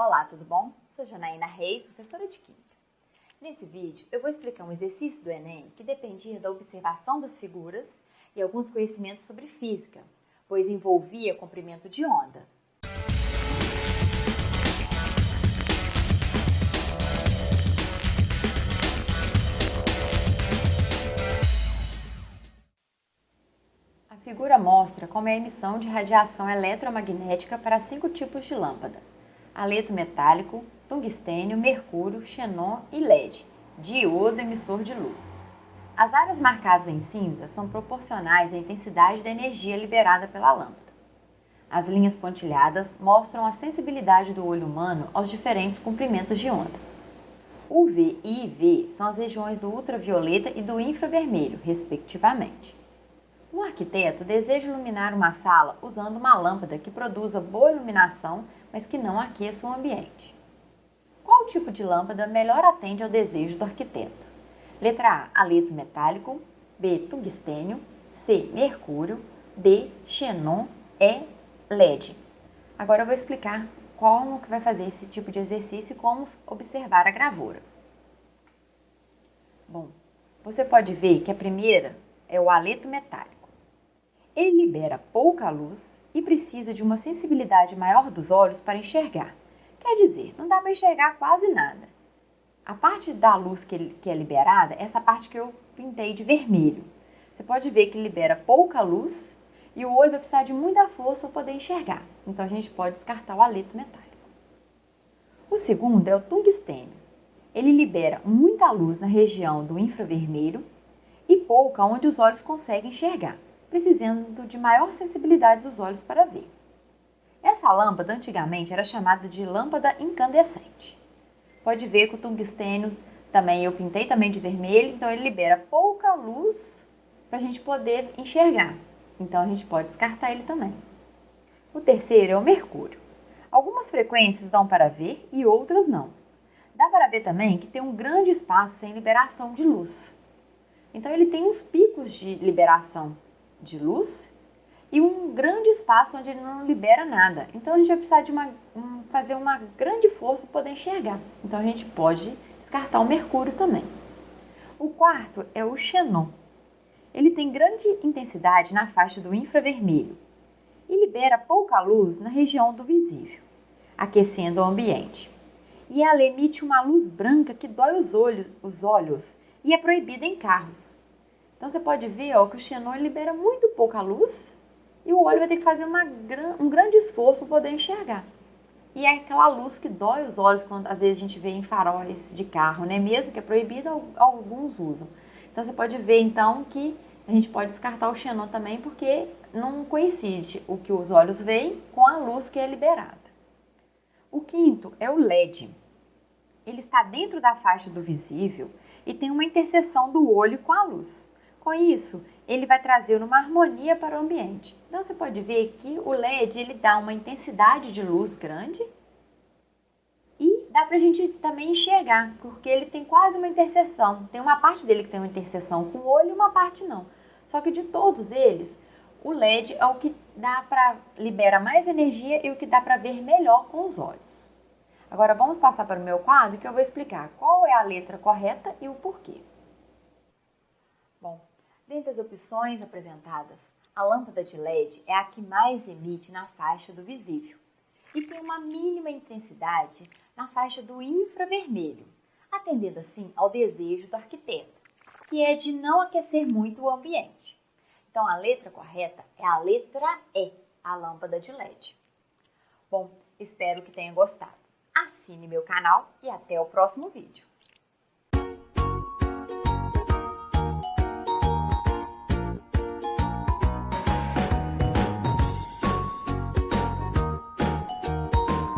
Olá, tudo bom? Sou Janaína Reis, professora de Química. Nesse vídeo, eu vou explicar um exercício do Enem que dependia da observação das figuras e alguns conhecimentos sobre física, pois envolvia comprimento de onda. A figura mostra como é a emissão de radiação eletromagnética para cinco tipos de lâmpada. Aleto metálico, tungstênio, mercúrio, xenon e LED, diodo emissor de luz. As áreas marcadas em cinza são proporcionais à intensidade da energia liberada pela lâmpada. As linhas pontilhadas mostram a sensibilidade do olho humano aos diferentes comprimentos de onda. UV e IV são as regiões do ultravioleta e do infravermelho, respectivamente. Um arquiteto deseja iluminar uma sala usando uma lâmpada que produza boa iluminação, mas que não aqueça o ambiente. Qual tipo de lâmpada melhor atende ao desejo do arquiteto? Letra A, aleto metálico, B, tungstênio, C, mercúrio, D, xenon, E, LED. Agora eu vou explicar como que vai fazer esse tipo de exercício e como observar a gravura. Bom, você pode ver que a primeira é o aleto metálico. Ele libera pouca luz e precisa de uma sensibilidade maior dos olhos para enxergar. Quer dizer, não dá para enxergar quase nada. A parte da luz que, que é liberada é essa parte que eu pintei de vermelho. Você pode ver que libera pouca luz e o olho vai precisar de muita força para poder enxergar. Então a gente pode descartar o aleto metálico. O segundo é o tungstênio. Ele libera muita luz na região do infravermelho e pouca onde os olhos conseguem enxergar precisando de maior sensibilidade dos olhos para ver. Essa lâmpada antigamente era chamada de lâmpada incandescente. Pode ver que o tungstênio também eu pintei também de vermelho, então ele libera pouca luz para a gente poder enxergar. Então a gente pode descartar ele também. O terceiro é o mercúrio. Algumas frequências dão para ver e outras não. Dá para ver também que tem um grande espaço sem liberação de luz. Então ele tem uns picos de liberação de luz e um grande espaço onde ele não libera nada. Então a gente vai precisar de uma, um, fazer uma grande força para poder enxergar. Então a gente pode descartar o mercúrio também. O quarto é o xenon. Ele tem grande intensidade na faixa do infravermelho e libera pouca luz na região do visível, aquecendo o ambiente. E ela emite uma luz branca que dói os olhos, os olhos e é proibida em carros. Então você pode ver ó, que o xenon libera muito pouca luz e o olho vai ter que fazer uma, um grande esforço para poder enxergar. E é aquela luz que dói os olhos quando às vezes a gente vê em faróis de carro, né? Mesmo que é proibido, alguns usam. Então você pode ver então que a gente pode descartar o xenon também porque não coincide o que os olhos veem com a luz que é liberada. O quinto é o LED. Ele está dentro da faixa do visível e tem uma interseção do olho com a luz. Com isso, ele vai trazer uma harmonia para o ambiente. Então você pode ver que o LED ele dá uma intensidade de luz grande e dá para a gente também enxergar, porque ele tem quase uma interseção. Tem uma parte dele que tem uma interseção com o olho e uma parte não. Só que de todos eles, o LED é o que dá para libera mais energia e o que dá para ver melhor com os olhos. Agora vamos passar para o meu quadro que eu vou explicar qual é a letra correta e o porquê. Bom, Dentre as opções apresentadas, a lâmpada de LED é a que mais emite na faixa do visível e tem uma mínima intensidade na faixa do infravermelho, atendendo assim ao desejo do arquiteto, que é de não aquecer muito o ambiente. Então a letra correta é a letra E, a lâmpada de LED. Bom, espero que tenha gostado. Assine meu canal e até o próximo vídeo.